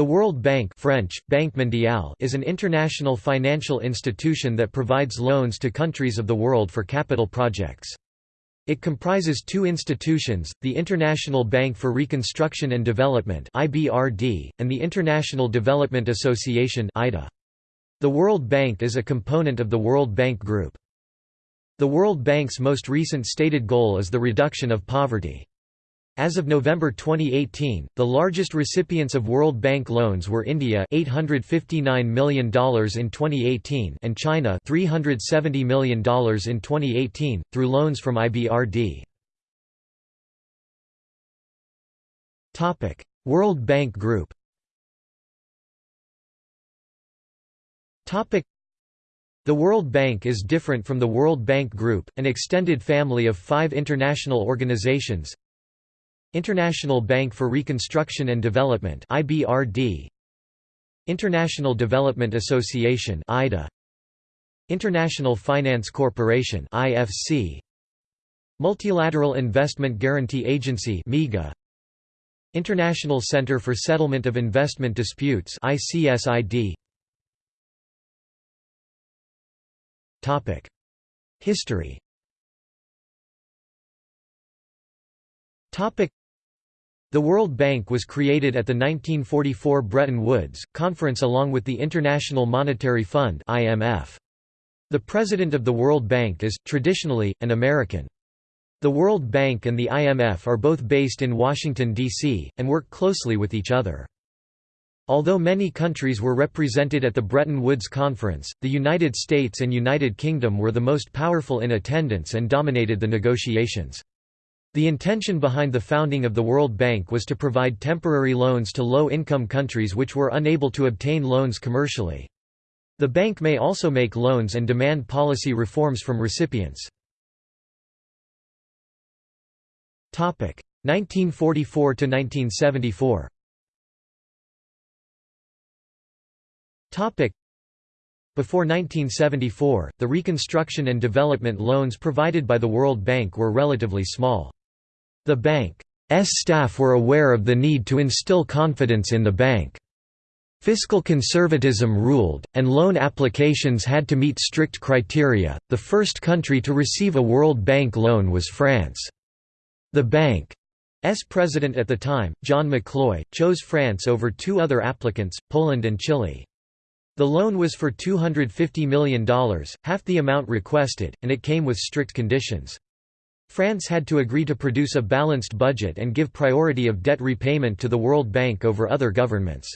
The World Bank French, Banque Mondiale is an international financial institution that provides loans to countries of the world for capital projects. It comprises two institutions, the International Bank for Reconstruction and Development and the International Development Association The World Bank is a component of the World Bank Group. The World Bank's most recent stated goal is the reduction of poverty. As of November 2018, the largest recipients of World Bank loans were India $859 million in 2018 and China $370 million in 2018, through loans from IBRD. World Bank Group the World Bank is different from the World Bank Group, an extended family of five international organizations International Bank for Reconstruction and Development IBRD International Development Association IDA International Finance Corporation IFC Multilateral Investment Guarantee Agency MIGA International Center for Settlement of Investment Disputes ICSID Topic History. Topic the World Bank was created at the 1944 Bretton Woods Conference along with the International Monetary Fund (IMF). The president of the World Bank is traditionally an American. The World Bank and the IMF are both based in Washington D.C. and work closely with each other. Although many countries were represented at the Bretton Woods Conference, the United States and United Kingdom were the most powerful in attendance and dominated the negotiations. The intention behind the founding of the World Bank was to provide temporary loans to low-income countries which were unable to obtain loans commercially. The bank may also make loans and demand policy reforms from recipients. 1944 to 1974. Before 1974, the reconstruction and development loans provided by the World Bank were relatively small. The bank's staff were aware of the need to instill confidence in the bank. Fiscal conservatism ruled, and loan applications had to meet strict criteria. The first country to receive a World Bank loan was France. The bank's president at the time, John McCloy, chose France over two other applicants, Poland and Chile. The loan was for $250 million, half the amount requested, and it came with strict conditions. France had to agree to produce a balanced budget and give priority of debt repayment to the World Bank over other governments.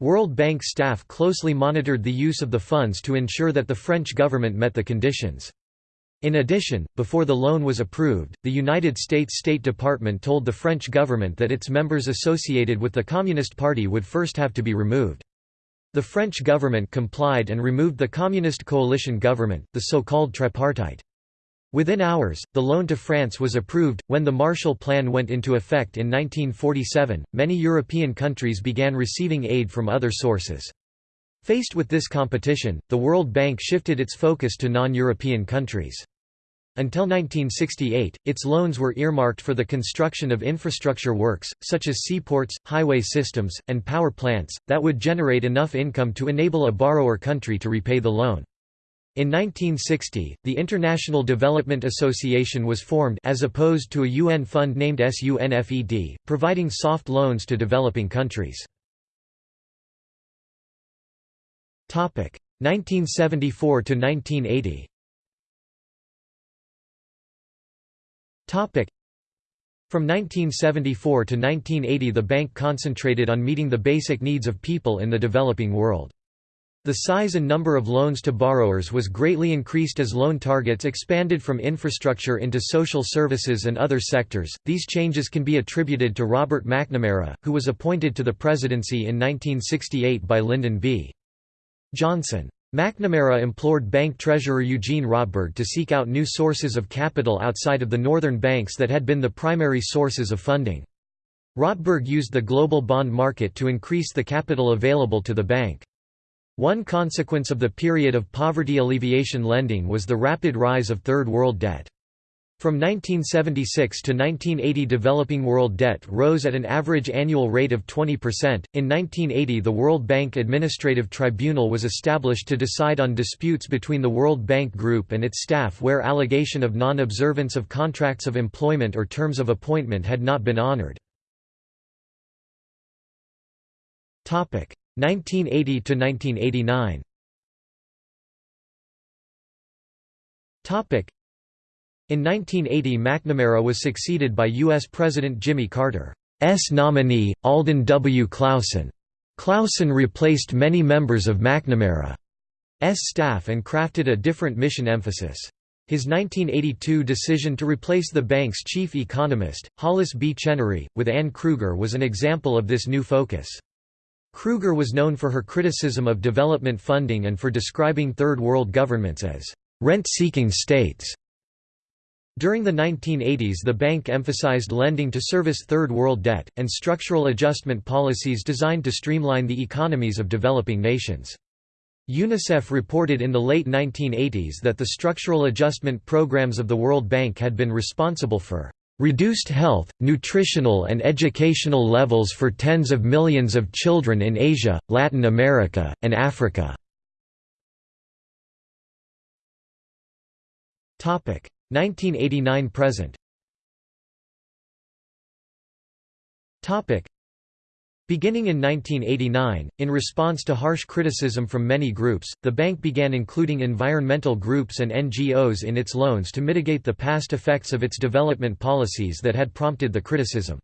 World Bank staff closely monitored the use of the funds to ensure that the French government met the conditions. In addition, before the loan was approved, the United States State Department told the French government that its members associated with the Communist Party would first have to be removed. The French government complied and removed the Communist coalition government, the so-called tripartite. Within hours, the loan to France was approved. When the Marshall Plan went into effect in 1947, many European countries began receiving aid from other sources. Faced with this competition, the World Bank shifted its focus to non-European countries. Until 1968, its loans were earmarked for the construction of infrastructure works, such as seaports, highway systems, and power plants, that would generate enough income to enable a borrower country to repay the loan. In 1960, the International Development Association was formed as opposed to a UN fund named SUNFED, providing soft loans to developing countries. 1974 to 1980. From 1974 to 1980 the bank concentrated on meeting the basic needs of people in the developing world. The size and number of loans to borrowers was greatly increased as loan targets expanded from infrastructure into social services and other sectors. These changes can be attributed to Robert McNamara, who was appointed to the presidency in 1968 by Lyndon B. Johnson. McNamara implored bank treasurer Eugene Rotberg to seek out new sources of capital outside of the northern banks that had been the primary sources of funding. Rotberg used the global bond market to increase the capital available to the bank. One consequence of the period of poverty alleviation lending was the rapid rise of Third World debt. From 1976 to 1980 developing world debt rose at an average annual rate of 20%. In 1980 the World Bank Administrative Tribunal was established to decide on disputes between the World Bank Group and its staff where allegation of non-observance of contracts of employment or terms of appointment had not been honored. 1980 to 1989 Topic in 1980 McNamara was succeeded by U.S. President Jimmy Carter's nominee, Alden W. Clausen. Clausen replaced many members of McNamara's staff and crafted a different mission emphasis. His 1982 decision to replace the bank's chief economist, Hollis B. Chenery, with Anne Krueger was an example of this new focus. Krueger was known for her criticism of development funding and for describing Third World governments as rent-seeking states. During the 1980s the bank emphasized lending to service Third World debt, and structural adjustment policies designed to streamline the economies of developing nations. UNICEF reported in the late 1980s that the structural adjustment programs of the World Bank had been responsible for reduced health, nutritional and educational levels for tens of millions of children in Asia, Latin America, and Africa. 1989 present Beginning in 1989, in response to harsh criticism from many groups, the bank began including environmental groups and NGOs in its loans to mitigate the past effects of its development policies that had prompted the criticism.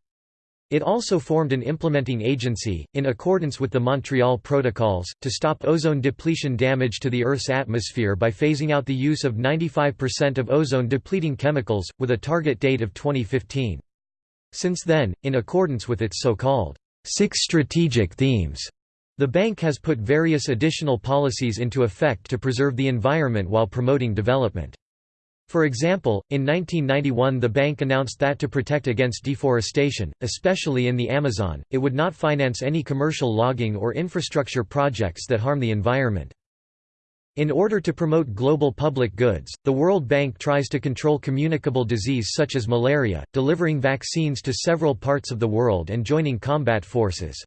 It also formed an implementing agency, in accordance with the Montreal Protocols, to stop ozone depletion damage to the Earth's atmosphere by phasing out the use of 95% of ozone-depleting chemicals, with a target date of 2015. Since then, in accordance with its so-called six strategic themes, the bank has put various additional policies into effect to preserve the environment while promoting development. For example, in 1991 the bank announced that to protect against deforestation, especially in the Amazon, it would not finance any commercial logging or infrastructure projects that harm the environment. In order to promote global public goods, the World Bank tries to control communicable disease such as malaria, delivering vaccines to several parts of the world and joining combat forces.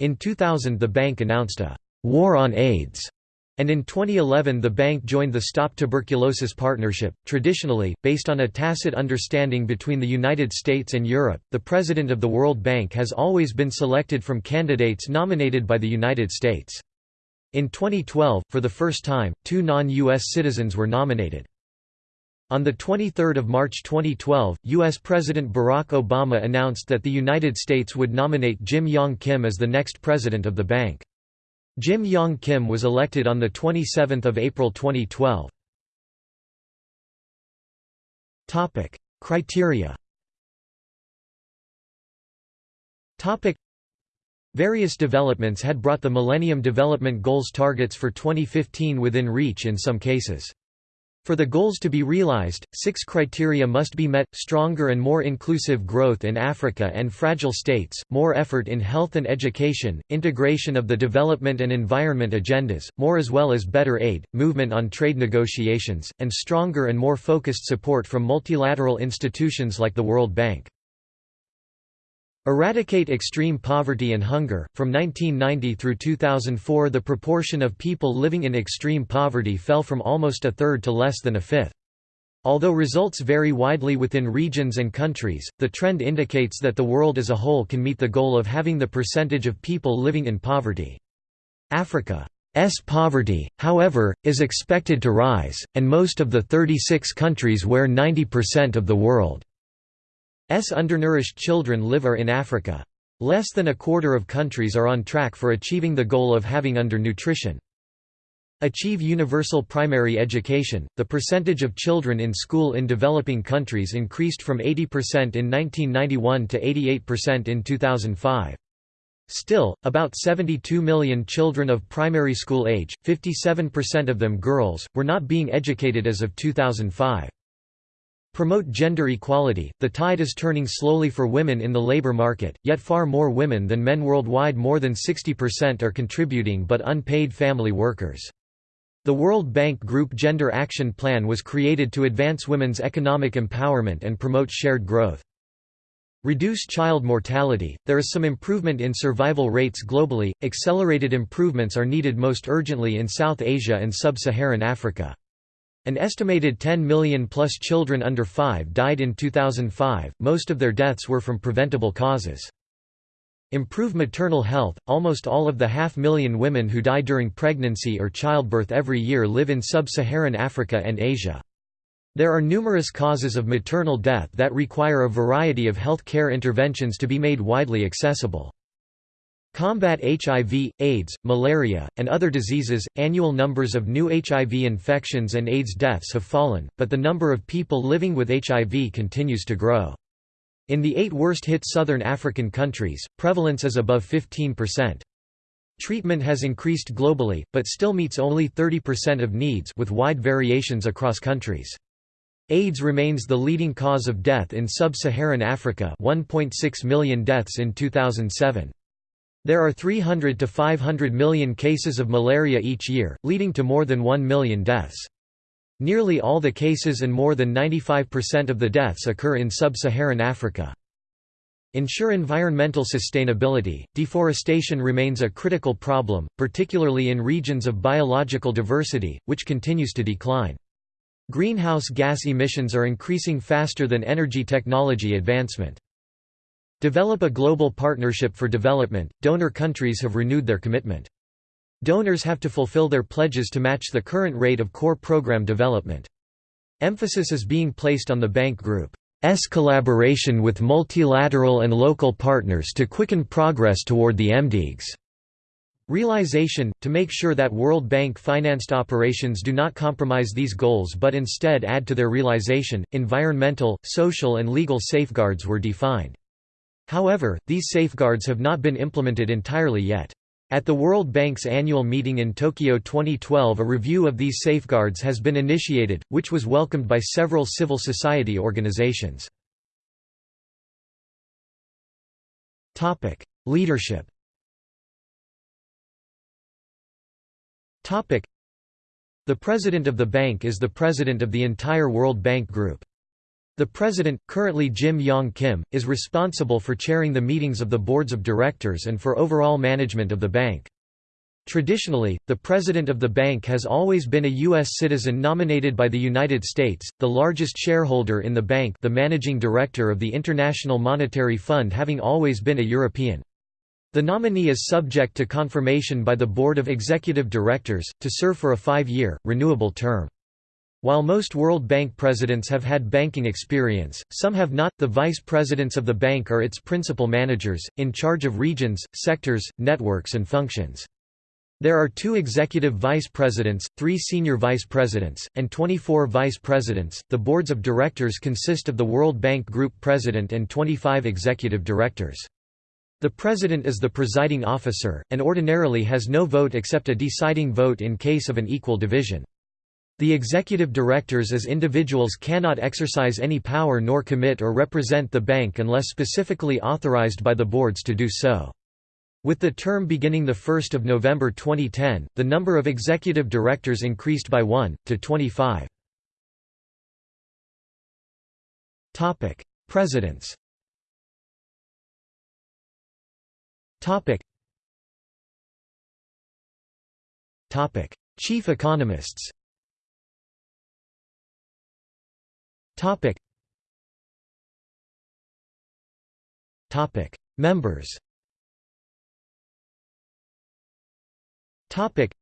In 2000 the bank announced a «war on AIDS» And in 2011 the bank joined the Stop Tuberculosis Partnership, traditionally, based on a tacit understanding between the United States and Europe. The president of the World Bank has always been selected from candidates nominated by the United States. In 2012, for the first time, two non-U.S. citizens were nominated. On 23 March 2012, U.S. President Barack Obama announced that the United States would nominate Jim Yong Kim as the next president of the bank. Jim Yong Kim was elected on 27 April 2012. Criteria Various developments had brought the Millennium Development Goals targets for 2015 within reach in some cases. For the goals to be realized, six criteria must be met, stronger and more inclusive growth in Africa and fragile states, more effort in health and education, integration of the development and environment agendas, more as well as better aid, movement on trade negotiations, and stronger and more focused support from multilateral institutions like the World Bank. Eradicate extreme poverty and hunger. From 1990 through 2004, the proportion of people living in extreme poverty fell from almost a third to less than a fifth. Although results vary widely within regions and countries, the trend indicates that the world as a whole can meet the goal of having the percentage of people living in poverty. Africa's poverty, however, is expected to rise, and most of the 36 countries where 90% of the world undernourished children live are in Africa. Less than a quarter of countries are on track for achieving the goal of having undernutrition. Achieve universal primary education. The percentage of children in school in developing countries increased from 80% in 1991 to 88% in 2005. Still, about 72 million children of primary school age, 57% of them girls, were not being educated as of 2005. Promote gender equality. The tide is turning slowly for women in the labor market, yet far more women than men worldwide, more than 60%, are contributing but unpaid family workers. The World Bank Group Gender Action Plan was created to advance women's economic empowerment and promote shared growth. Reduce child mortality. There is some improvement in survival rates globally. Accelerated improvements are needed most urgently in South Asia and sub-Saharan Africa. An estimated 10 million plus children under 5 died in 2005. Most of their deaths were from preventable causes. Improve maternal health. Almost all of the half million women who die during pregnancy or childbirth every year live in sub-Saharan Africa and Asia. There are numerous causes of maternal death that require a variety of health care interventions to be made widely accessible. Combat HIV, AIDS, malaria, and other diseases. Annual numbers of new HIV infections and AIDS deaths have fallen, but the number of people living with HIV continues to grow. In the eight worst-hit southern African countries, prevalence is above 15%. Treatment has increased globally, but still meets only 30% of needs with wide variations across countries. AIDS remains the leading cause of death in sub-Saharan Africa 1.6 million deaths in 2007. There are 300 to 500 million cases of malaria each year, leading to more than 1 million deaths. Nearly all the cases and more than 95% of the deaths occur in sub-Saharan Africa. Ensure environmental sustainability. Deforestation remains a critical problem, particularly in regions of biological diversity, which continues to decline. Greenhouse gas emissions are increasing faster than energy technology advancement. Develop a global partnership for development. Donor countries have renewed their commitment. Donors have to fulfill their pledges to match the current rate of core program development. Emphasis is being placed on the bank group's collaboration with multilateral and local partners to quicken progress toward the MDGs. Realization, to make sure that World Bank-financed operations do not compromise these goals but instead add to their realization, environmental, social and legal safeguards were defined. However, these safeguards have not been implemented entirely yet. At the World Bank's annual meeting in Tokyo 2012 a review of these safeguards has been initiated, which was welcomed by several civil society organizations. Leadership The president of the bank is the president of the entire World Bank Group. The president, currently Jim Yong Kim, is responsible for chairing the meetings of the boards of directors and for overall management of the bank. Traditionally, the president of the bank has always been a U.S. citizen nominated by the United States, the largest shareholder in the bank the managing director of the International Monetary Fund having always been a European. The nominee is subject to confirmation by the Board of Executive Directors, to serve for a five-year, renewable term. While most World Bank presidents have had banking experience, some have not. The vice presidents of the bank are its principal managers, in charge of regions, sectors, networks, and functions. There are two executive vice presidents, three senior vice presidents, and 24 vice presidents. The boards of directors consist of the World Bank Group president and 25 executive directors. The President is the presiding officer, and ordinarily has no vote except a deciding vote in case of an equal division. The executive directors as individuals cannot exercise any power nor commit or represent the bank unless specifically authorized by the boards to do so. With the term beginning 1 November 2010, the number of executive directors increased by 1, to 25. Presidents. Chief economists Topic. Topic. Members Topic.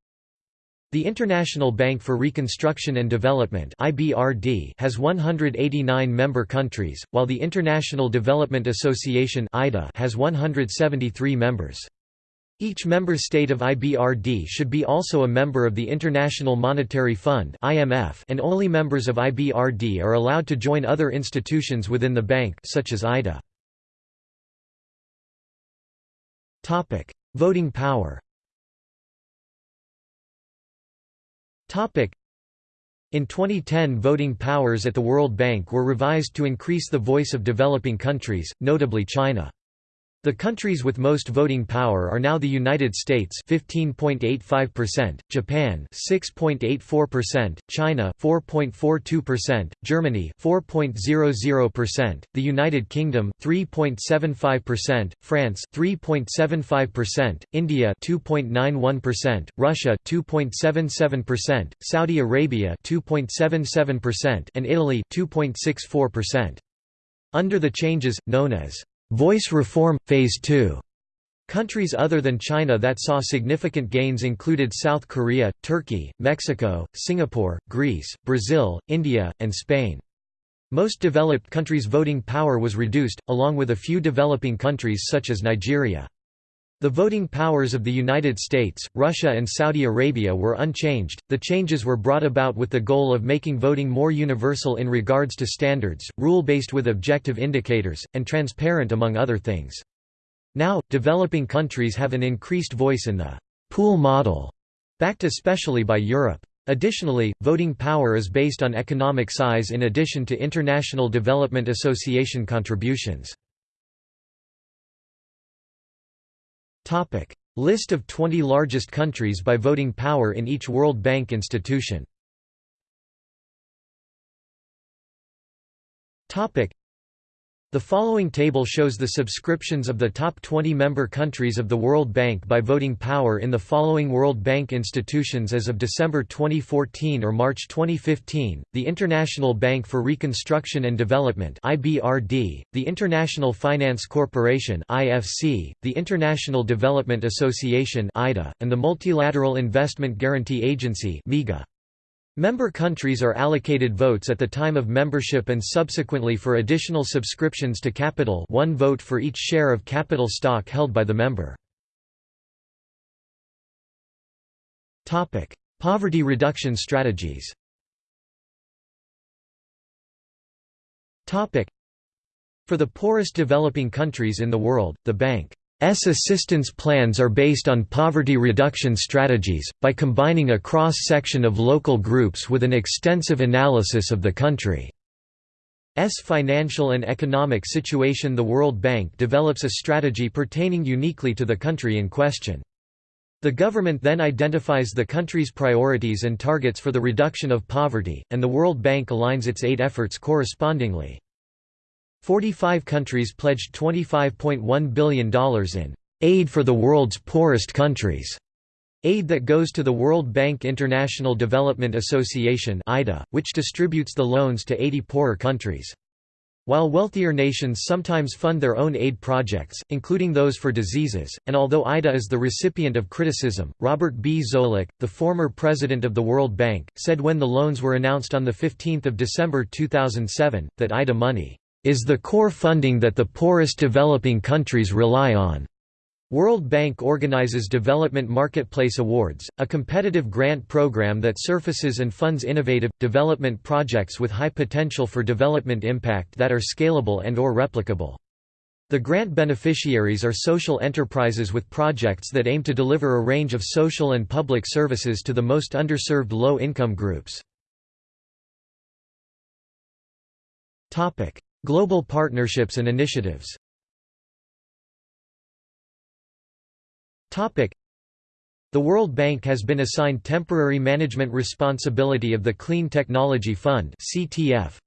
The International Bank for Reconstruction and Development (IBRD) has 189 member countries, while the International Development Association (IDA) has 173 members. Each member state of IBRD should be also a member of the International Monetary Fund (IMF), and only members of IBRD are allowed to join other institutions within the bank, such as IDA. Topic: Voting power. In 2010 voting powers at the World Bank were revised to increase the voice of developing countries, notably China. The countries with most voting power are now the United States 15.85%, Japan 6.84%, China 4.42%, Germany 4.00%, the United Kingdom 3.75%, France 3.75%, India 2.91%, Russia 2.77%, Saudi Arabia 2.77% and Italy 2.64%. Under the changes known as Voice Reform, Phase 2 Countries other than China that saw significant gains included South Korea, Turkey, Mexico, Singapore, Greece, Brazil, India, and Spain. Most developed countries' voting power was reduced, along with a few developing countries such as Nigeria. The voting powers of the United States, Russia and Saudi Arabia were unchanged. The changes were brought about with the goal of making voting more universal in regards to standards, rule-based with objective indicators, and transparent among other things. Now, developing countries have an increased voice in the pool model, backed especially by Europe. Additionally, voting power is based on economic size in addition to International Development Association contributions. Topic: List of 20 largest countries by voting power in each World Bank institution. Topic: the following table shows the subscriptions of the top 20 member countries of the World Bank by voting power in the following World Bank institutions as of December 2014 or March 2015, the International Bank for Reconstruction and Development IBRD, the International Finance Corporation IFC, the International Development Association IDA, and the Multilateral Investment Guarantee Agency MIGA. Member countries are allocated votes at the time of membership and subsequently for additional subscriptions to capital one vote for each share of capital stock held by the member. Poverty reduction strategies For the poorest developing countries in the world, the Bank assistance plans are based on poverty reduction strategies, by combining a cross-section of local groups with an extensive analysis of the country's financial and economic situation The World Bank develops a strategy pertaining uniquely to the country in question. The government then identifies the country's priorities and targets for the reduction of poverty, and the World Bank aligns its aid efforts correspondingly. 45 countries pledged $25.1 billion in aid for the world's poorest countries. Aid that goes to the World Bank International Development Association which distributes the loans to 80 poorer countries. While wealthier nations sometimes fund their own aid projects, including those for diseases, and although IDA is the recipient of criticism, Robert B. Zoellick, the former president of the World Bank, said when the loans were announced on 15 December 2007, that IDA money is the core funding that the poorest developing countries rely on. World Bank organizes Development Marketplace Awards, a competitive grant program that surfaces and funds innovative, development projects with high potential for development impact that are scalable and or replicable. The grant beneficiaries are social enterprises with projects that aim to deliver a range of social and public services to the most underserved low-income groups. Global partnerships and initiatives. The World Bank has been assigned temporary management responsibility of the Clean Technology Fund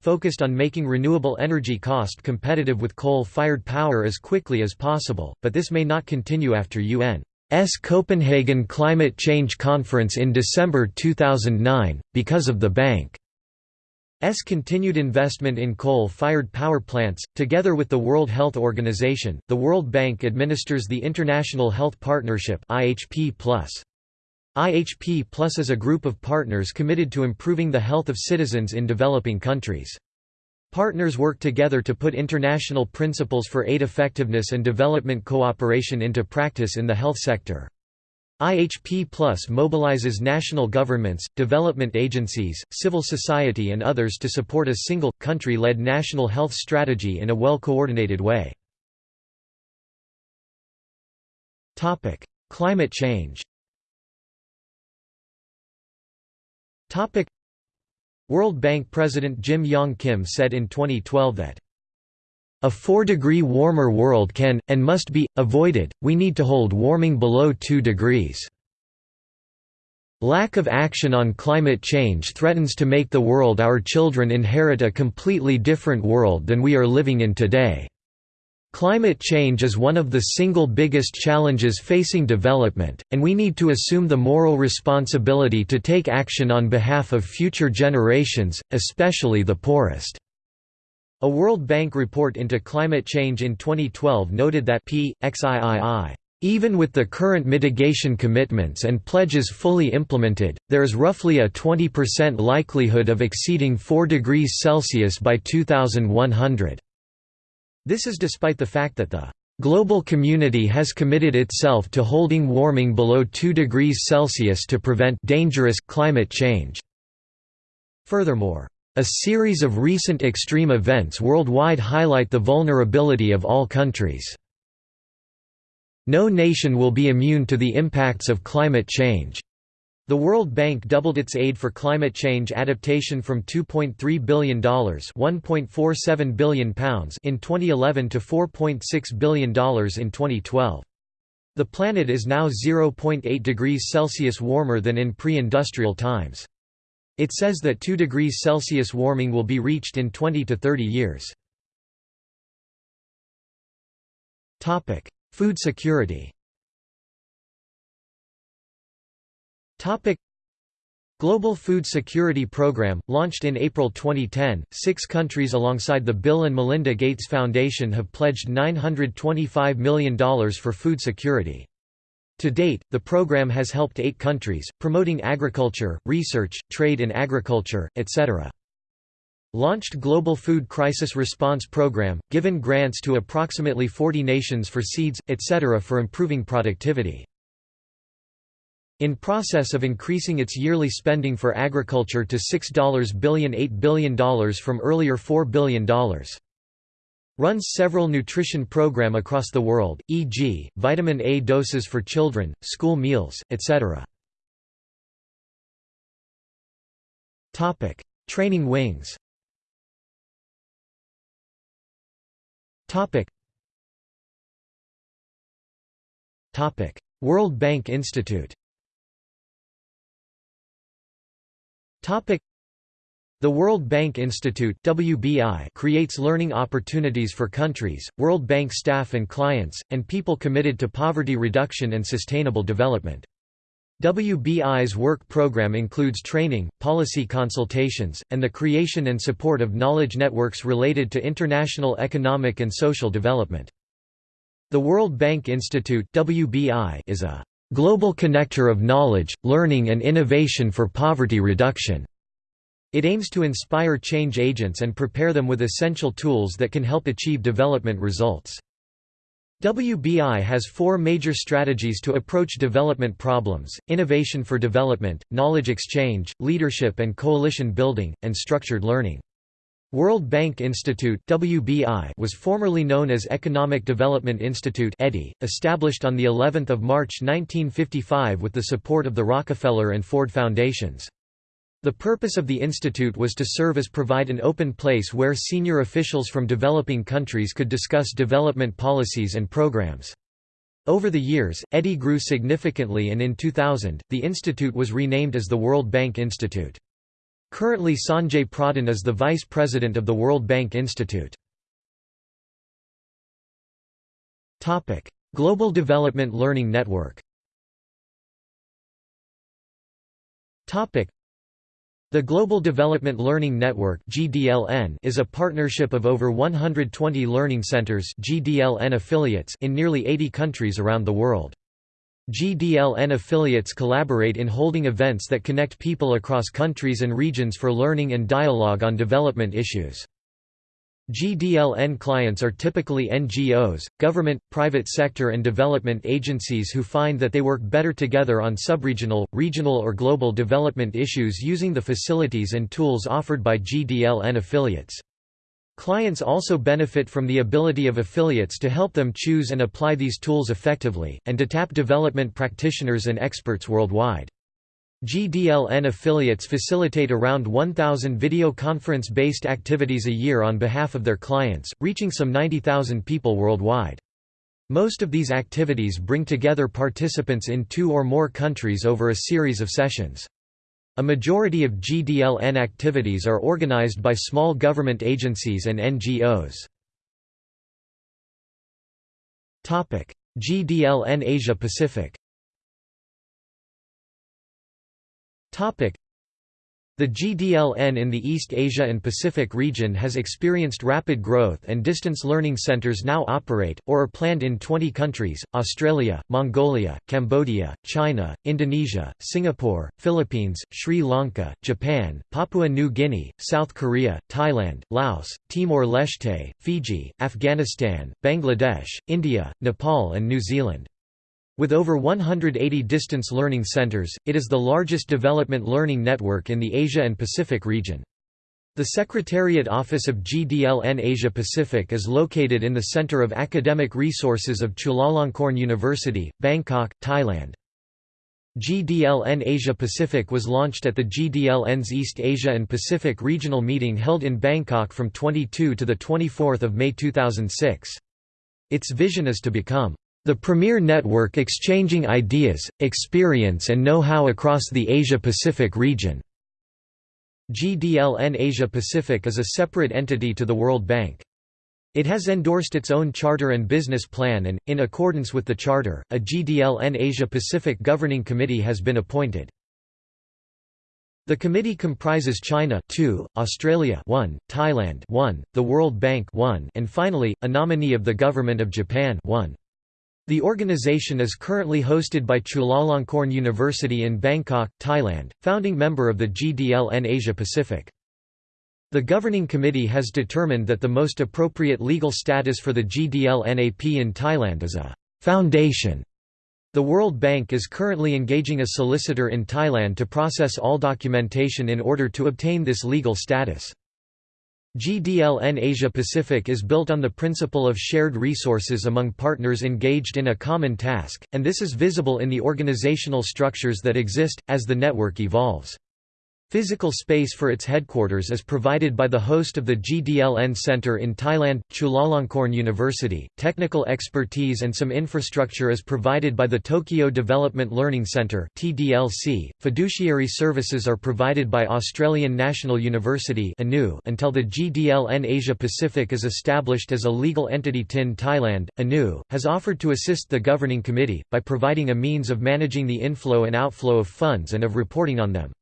focused on making renewable energy cost competitive with coal-fired power as quickly as possible, but this may not continue after UN's Copenhagen Climate Change Conference in December 2009, because of the Bank S continued investment in coal-fired power plants, together with the World Health Organization, the World Bank administers the International Health Partnership IHP+. IHP Plus is a group of partners committed to improving the health of citizens in developing countries. Partners work together to put international principles for aid effectiveness and development cooperation into practice in the health sector. IHP Plus mobilizes national governments, development agencies, civil society and others to support a single, country-led national health strategy in a well-coordinated way. Climate change World Bank President Jim Yong Kim said in 2012 that A 4-degree warmer world can, and must be, avoided, we need to hold warming below 2 degrees. Lack of action on climate change threatens to make the world our children inherit a completely different world than we are living in today. Climate change is one of the single biggest challenges facing development, and we need to assume the moral responsibility to take action on behalf of future generations, especially the poorest. A World Bank report into climate change in 2012 noted that p. xiii even with the current mitigation commitments and pledges fully implemented, there is roughly a 20% likelihood of exceeding 4 degrees Celsius by 2100. This is despite the fact that the global community has committed itself to holding warming below 2 degrees Celsius to prevent dangerous climate change. Furthermore, a series of recent extreme events worldwide highlight the vulnerability of all countries. No nation will be immune to the impacts of climate change. The World Bank doubled its aid for climate change adaptation from $2.3 billion £1.47 billion in 2011 to $4.6 billion in 2012. The planet is now 0.8 degrees Celsius warmer than in pre-industrial times. It says that 2 degrees Celsius warming will be reached in 20 to 30 years. Topic: Food security Topic: Global Food Security Program, launched in April 2010, six countries alongside the Bill and Melinda Gates Foundation have pledged $925 million for food security. To date, the program has helped eight countries, promoting agriculture, research, trade in agriculture, etc. Launched Global Food Crisis Response Program, given grants to approximately 40 nations for seeds, etc. for improving productivity. In process of increasing its yearly spending for agriculture to $6 billion $8 billion from earlier $4 billion. Runs several nutrition program across the world, e.g., vitamin A doses for children, school meals, etc. Training wings. World Bank Institute. The World Bank Institute WBI creates learning opportunities for countries, World Bank staff and clients, and people committed to poverty reduction and sustainable development. WBI's work program includes training, policy consultations, and the creation and support of knowledge networks related to international economic and social development. The World Bank Institute WBI is a global connector of knowledge, learning and innovation for poverty reduction. It aims to inspire change agents and prepare them with essential tools that can help achieve development results. WBI has four major strategies to approach development problems, innovation for development, knowledge exchange, leadership and coalition building, and structured learning. World Bank Institute WBI was formerly known as Economic Development Institute EDI, established on the 11th of March 1955 with the support of the Rockefeller and Ford Foundations. The purpose of the institute was to serve as provide an open place where senior officials from developing countries could discuss development policies and programs. Over the years, EDI grew significantly and in 2000, the institute was renamed as the World Bank Institute. Currently Sanjay Pradhan is the vice president of the World Bank Institute. Global Development Learning Network the Global Development Learning Network is a partnership of over 120 learning centers (GDLN affiliates in nearly 80 countries around the world. GDLN affiliates collaborate in holding events that connect people across countries and regions for learning and dialogue on development issues. GDLN clients are typically NGOs, government, private sector and development agencies who find that they work better together on subregional, regional or global development issues using the facilities and tools offered by GDLN affiliates. Clients also benefit from the ability of affiliates to help them choose and apply these tools effectively, and to tap development practitioners and experts worldwide. GDLN affiliates facilitate around 1,000 video conference-based activities a year on behalf of their clients, reaching some 90,000 people worldwide. Most of these activities bring together participants in two or more countries over a series of sessions. A majority of GDLN activities are organized by small government agencies and NGOs. GDLN Asia Pacific the GDLN in the East Asia and Pacific region has experienced rapid growth and distance learning centers now operate, or are planned in 20 countries, Australia, Mongolia, Cambodia, China, Indonesia, Singapore, Philippines, Sri Lanka, Japan, Papua New Guinea, South Korea, Thailand, Laos, Timor-Leste, Fiji, Afghanistan, Bangladesh, India, Nepal and New Zealand. With over 180 distance learning centers, it is the largest development learning network in the Asia and Pacific region. The Secretariat Office of GDLN Asia Pacific is located in the Center of Academic Resources of Chulalongkorn University, Bangkok, Thailand. GDLN Asia Pacific was launched at the GDLN's East Asia and Pacific Regional Meeting held in Bangkok from 22 to 24 May 2006. Its vision is to become the premier network exchanging ideas, experience and know-how across the Asia-Pacific region. GDLN Asia-Pacific is a separate entity to the World Bank. It has endorsed its own charter and business plan and, in accordance with the charter, a GDLN Asia-Pacific Governing Committee has been appointed. The committee comprises China 2, Australia 1, Thailand 1, the World Bank 1, and finally, a nominee of the Government of Japan 1. The organization is currently hosted by Chulalongkorn University in Bangkok, Thailand, founding member of the GDLN Asia Pacific. The governing committee has determined that the most appropriate legal status for the GDLNAP in Thailand is a foundation. The World Bank is currently engaging a solicitor in Thailand to process all documentation in order to obtain this legal status. GDLN Asia Pacific is built on the principle of shared resources among partners engaged in a common task, and this is visible in the organizational structures that exist, as the network evolves. Physical space for its headquarters is provided by the host of the GDLN Center in Thailand, Chulalongkorn University. Technical expertise and some infrastructure is provided by the Tokyo Development Learning Center (TDLC). Fiduciary services are provided by Australian National University (ANU) until the GDLN Asia Pacific is established as a legal entity. TIN Thailand, ANU, has offered to assist the governing committee by providing a means of managing the inflow and outflow of funds and of reporting on them.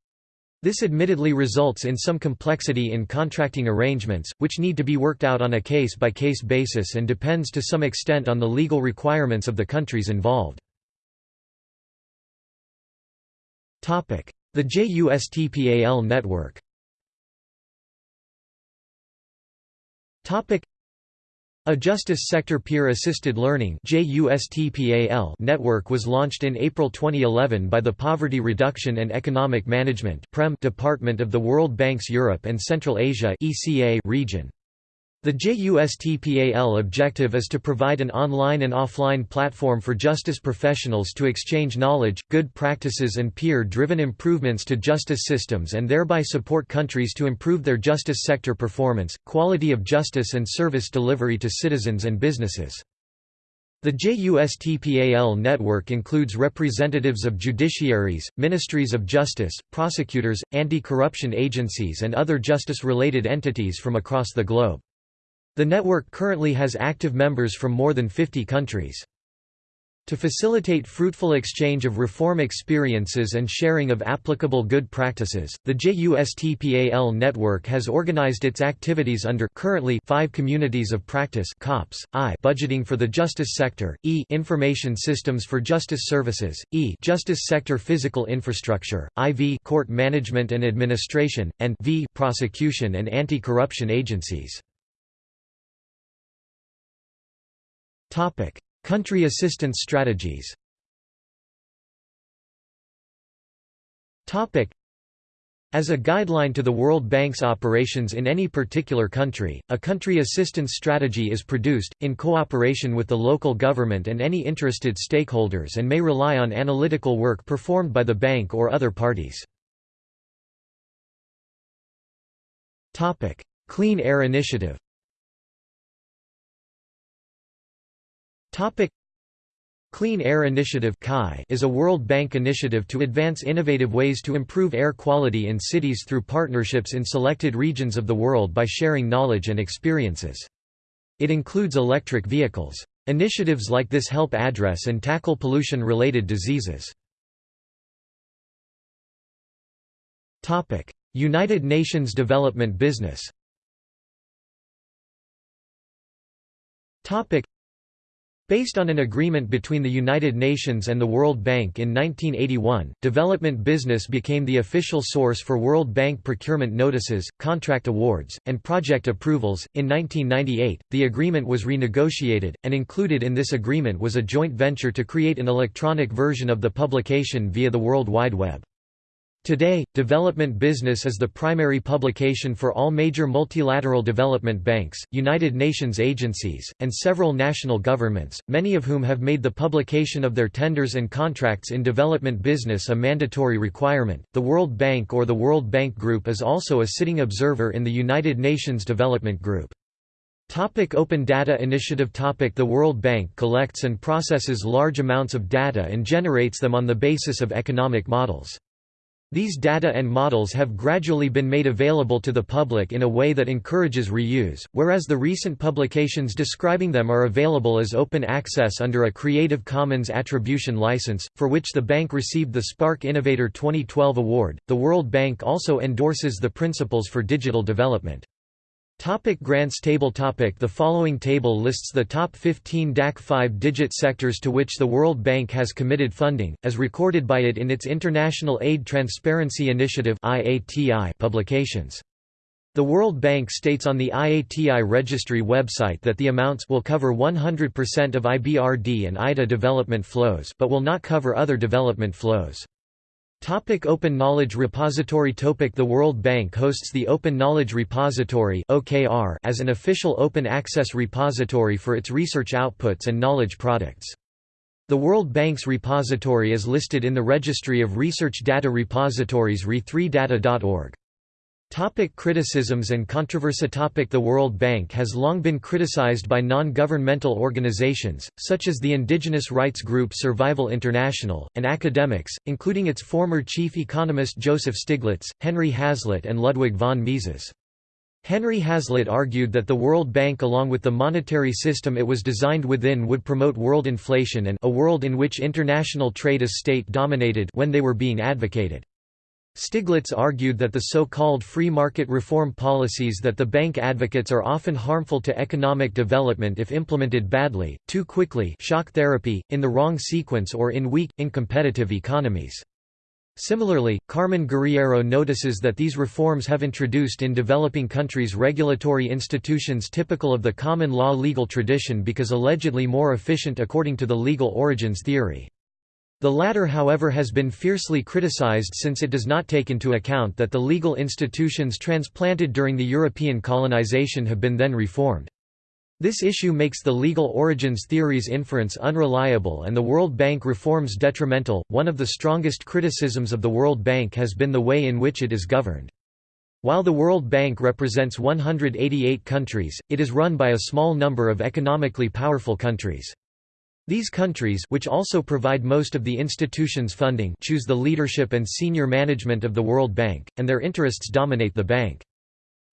This admittedly results in some complexity in contracting arrangements, which need to be worked out on a case-by-case -case basis and depends to some extent on the legal requirements of the countries involved. The JUSTPAL network a Justice Sector Peer-Assisted Learning network was launched in April 2011 by the Poverty Reduction and Economic Management Department of the World Bank's Europe and Central Asia region. The JUSTPAL objective is to provide an online and offline platform for justice professionals to exchange knowledge, good practices and peer-driven improvements to justice systems and thereby support countries to improve their justice sector performance, quality of justice and service delivery to citizens and businesses. The JUSTPAL network includes representatives of judiciaries, ministries of justice, prosecutors, anti-corruption agencies and other justice-related entities from across the globe. The network currently has active members from more than 50 countries. To facilitate fruitful exchange of reform experiences and sharing of applicable good practices, the JUSTPAL network has organized its activities under currently five communities of practice COPS, I budgeting for the justice sector, E information systems for justice services, E justice sector physical infrastructure, IV court management and administration, and V prosecution and anti-corruption agencies. Topic: Country assistance strategies. Topic: As a guideline to the World Bank's operations in any particular country, a country assistance strategy is produced, in cooperation with the local government and any interested stakeholders and may rely on analytical work performed by the bank or other parties. Clean Air Initiative Clean Air Initiative is a World Bank initiative to advance innovative ways to improve air quality in cities through partnerships in selected regions of the world by sharing knowledge and experiences. It includes electric vehicles. Initiatives like this help address and tackle pollution-related diseases. United Nations Development Business Based on an agreement between the United Nations and the World Bank in 1981, development business became the official source for World Bank procurement notices, contract awards, and project approvals. In 1998, the agreement was renegotiated, and included in this agreement was a joint venture to create an electronic version of the publication via the World Wide Web. Today, Development Business is the primary publication for all major multilateral development banks, United Nations agencies, and several national governments, many of whom have made the publication of their tenders and contracts in development business a mandatory requirement. The World Bank or the World Bank Group is also a sitting observer in the United Nations Development Group. Topic Open Data Initiative Topic The World Bank collects and processes large amounts of data and generates them on the basis of economic models. These data and models have gradually been made available to the public in a way that encourages reuse, whereas the recent publications describing them are available as open access under a Creative Commons Attribution license, for which the bank received the SPARC Innovator 2012 award. The World Bank also endorses the Principles for Digital Development. Topic grants table topic The following table lists the top 15 DAC 5-digit sectors to which the World Bank has committed funding, as recorded by it in its International Aid Transparency Initiative publications. The World Bank states on the IATI registry website that the amounts will cover 100% of IBRD and IDA development flows but will not cover other development flows. Topic Open Knowledge Repository Topic The World Bank hosts the Open Knowledge Repository OKR as an official open access repository for its research outputs and knowledge products. The World Bank's repository is listed in the Registry of Research Data Repositories re3data.org. Topic criticisms and controversy Topic The World Bank has long been criticized by non-governmental organizations, such as the indigenous rights group Survival International, and academics, including its former chief economist Joseph Stiglitz, Henry Hazlitt and Ludwig von Mises. Henry Hazlitt argued that the World Bank along with the monetary system it was designed within would promote world inflation and a world in which international trade is state-dominated when they were being advocated. Stiglitz argued that the so-called free market reform policies that the bank advocates are often harmful to economic development if implemented badly, too quickly shock therapy, in the wrong sequence or in weak, incompetitive economies. Similarly, Carmine Guerriero notices that these reforms have introduced in developing countries regulatory institutions typical of the common law legal tradition because allegedly more efficient according to the legal origins theory. The latter however has been fiercely criticized since it does not take into account that the legal institutions transplanted during the European colonization have been then reformed. This issue makes the legal origins theory's inference unreliable and the World Bank reforms detrimental. One of the strongest criticisms of the World Bank has been the way in which it is governed. While the World Bank represents 188 countries, it is run by a small number of economically powerful countries. These countries which also provide most of the institution's funding choose the leadership and senior management of the World Bank, and their interests dominate the bank.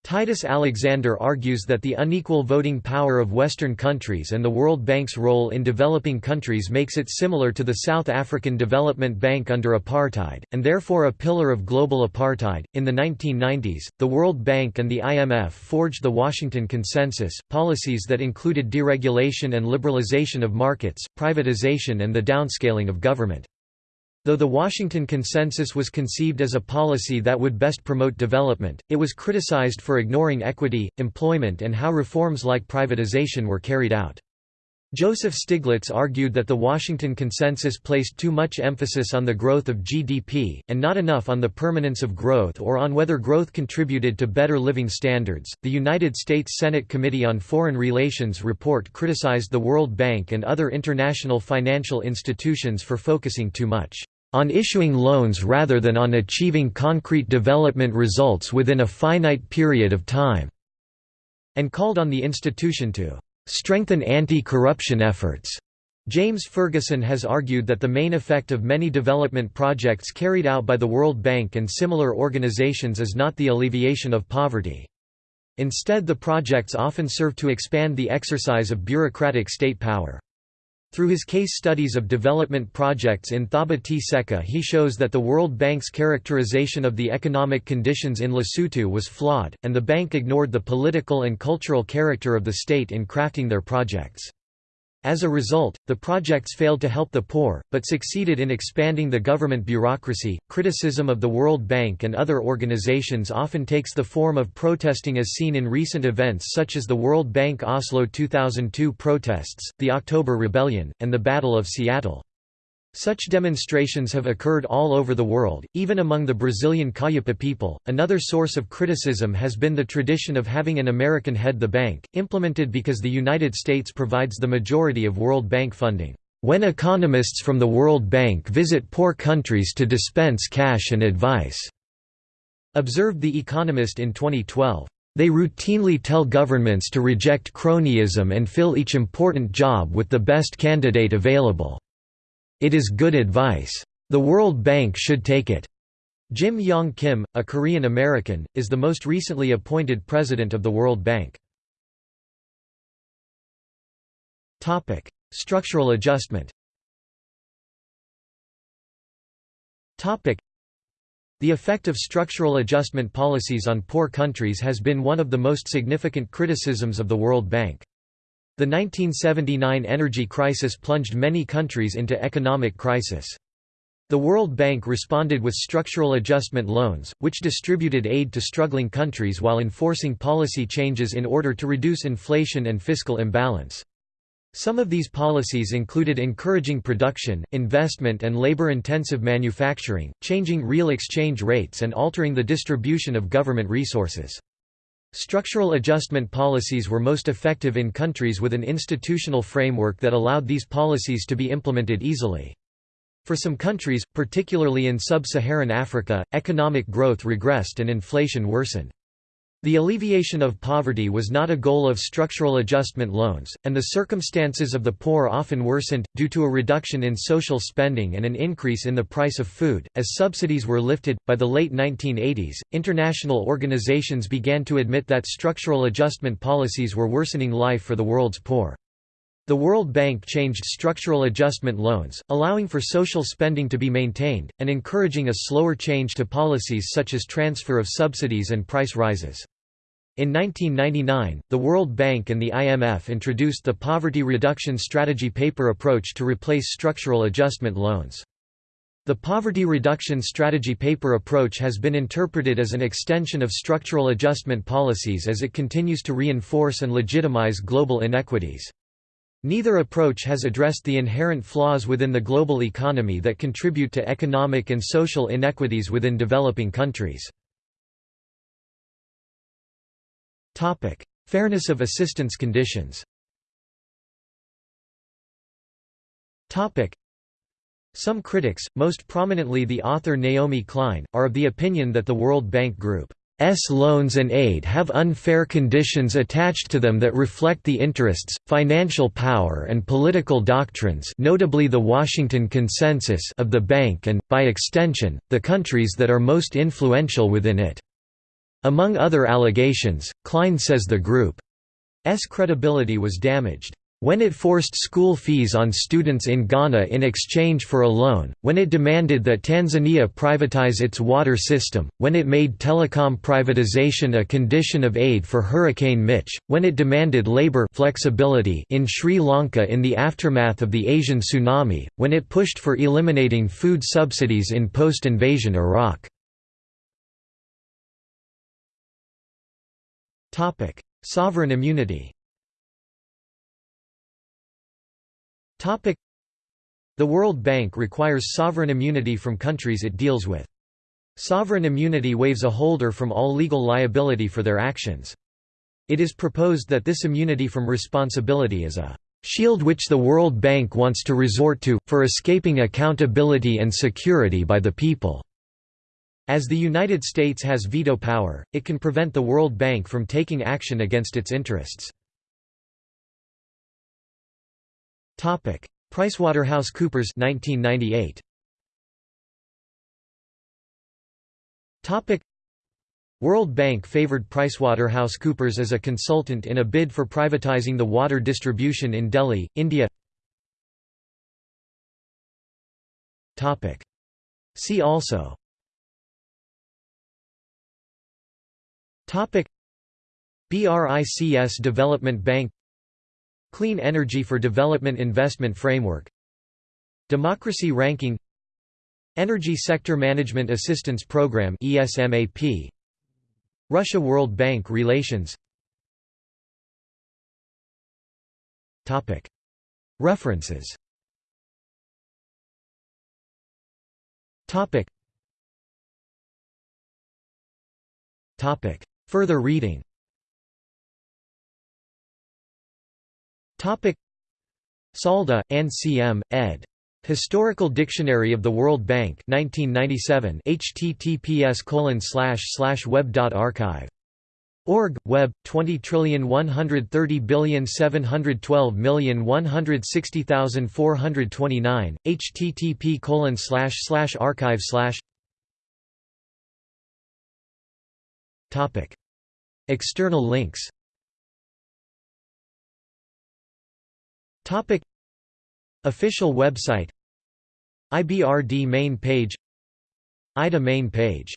Titus Alexander argues that the unequal voting power of Western countries and the World Bank's role in developing countries makes it similar to the South African Development Bank under apartheid, and therefore a pillar of global apartheid. In the 1990s, the World Bank and the IMF forged the Washington Consensus, policies that included deregulation and liberalization of markets, privatization, and the downscaling of government. Though the Washington Consensus was conceived as a policy that would best promote development, it was criticized for ignoring equity, employment and how reforms like privatization were carried out. Joseph Stiglitz argued that the Washington Consensus placed too much emphasis on the growth of GDP, and not enough on the permanence of growth or on whether growth contributed to better living standards. The United States Senate Committee on Foreign Relations report criticized the World Bank and other international financial institutions for focusing too much on issuing loans rather than on achieving concrete development results within a finite period of time, and called on the institution to strengthen anti-corruption efforts. James Ferguson has argued that the main effect of many development projects carried out by the World Bank and similar organizations is not the alleviation of poverty. Instead the projects often serve to expand the exercise of bureaucratic state power. Through his case studies of development projects in Thaba-Tseka he shows that the World Bank's characterization of the economic conditions in Lesotho was flawed, and the bank ignored the political and cultural character of the state in crafting their projects. As a result, the projects failed to help the poor, but succeeded in expanding the government bureaucracy. Criticism of the World Bank and other organizations often takes the form of protesting as seen in recent events such as the World Bank Oslo 2002 protests, the October Rebellion, and the Battle of Seattle. Such demonstrations have occurred all over the world, even among the Brazilian Kayapo people. Another source of criticism has been the tradition of having an American head the bank, implemented because the United States provides the majority of World Bank funding. When economists from the World Bank visit poor countries to dispense cash and advice, observed The Economist in 2012. They routinely tell governments to reject cronyism and fill each important job with the best candidate available. It is good advice. The World Bank should take it. Jim Yong Kim, a Korean American, is the most recently appointed president of the World Bank. Topic: Structural adjustment Topic: The effect of structural adjustment policies on poor countries has been one of the most significant criticisms of the World Bank. The 1979 energy crisis plunged many countries into economic crisis. The World Bank responded with structural adjustment loans, which distributed aid to struggling countries while enforcing policy changes in order to reduce inflation and fiscal imbalance. Some of these policies included encouraging production, investment and labor-intensive manufacturing, changing real exchange rates and altering the distribution of government resources. Structural adjustment policies were most effective in countries with an institutional framework that allowed these policies to be implemented easily. For some countries, particularly in sub-Saharan Africa, economic growth regressed and inflation worsened. The alleviation of poverty was not a goal of structural adjustment loans, and the circumstances of the poor often worsened, due to a reduction in social spending and an increase in the price of food. As subsidies were lifted, by the late 1980s, international organizations began to admit that structural adjustment policies were worsening life for the world's poor. The World Bank changed structural adjustment loans, allowing for social spending to be maintained, and encouraging a slower change to policies such as transfer of subsidies and price rises. In 1999, the World Bank and the IMF introduced the Poverty Reduction Strategy Paper approach to replace structural adjustment loans. The Poverty Reduction Strategy Paper approach has been interpreted as an extension of structural adjustment policies as it continues to reinforce and legitimize global inequities. Neither approach has addressed the inherent flaws within the global economy that contribute to economic and social inequities within developing countries. Topic: Fairness of assistance conditions. Topic: Some critics, most prominently the author Naomi Klein, are of the opinion that the World Bank Group's loans and aid have unfair conditions attached to them that reflect the interests, financial power and political doctrines notably the Washington Consensus of the bank and, by extension, the countries that are most influential within it. Among other allegations, Klein says the group's credibility was damaged. When it forced school fees on students in Ghana in exchange for a loan, when it demanded that Tanzania privatize its water system, when it made telecom privatization a condition of aid for Hurricane Mitch, when it demanded labor flexibility in Sri Lanka in the aftermath of the Asian tsunami, when it pushed for eliminating food subsidies in post-invasion Iraq. Topic: Sovereign immunity. Topic: The World Bank requires sovereign immunity from countries it deals with. Sovereign immunity waives a holder from all legal liability for their actions. It is proposed that this immunity from responsibility is a shield which the World Bank wants to resort to, for escaping accountability and security by the people. As the United States has veto power, it can prevent the World Bank from taking action against its interests. PricewaterhouseCoopers 1998. Topic World Bank favored PricewaterhouseCoopers as a consultant in a bid for privatizing the water distribution in Delhi, India. Topic See also BRICS Development Bank Clean Energy for Development Investment Framework Democracy Ranking Energy Sector Management Assistance Program ESMAP Russia World Bank relations Topic. References Topic. Topic Further reading Salda, Anne C. M., ed. Historical Dictionary of the World Bank 1997 https web.archive Org, Web, 20,130,712,160,429, http colon slash slash archive slash External links. Topic. Official website. IBRD main page. IDA main page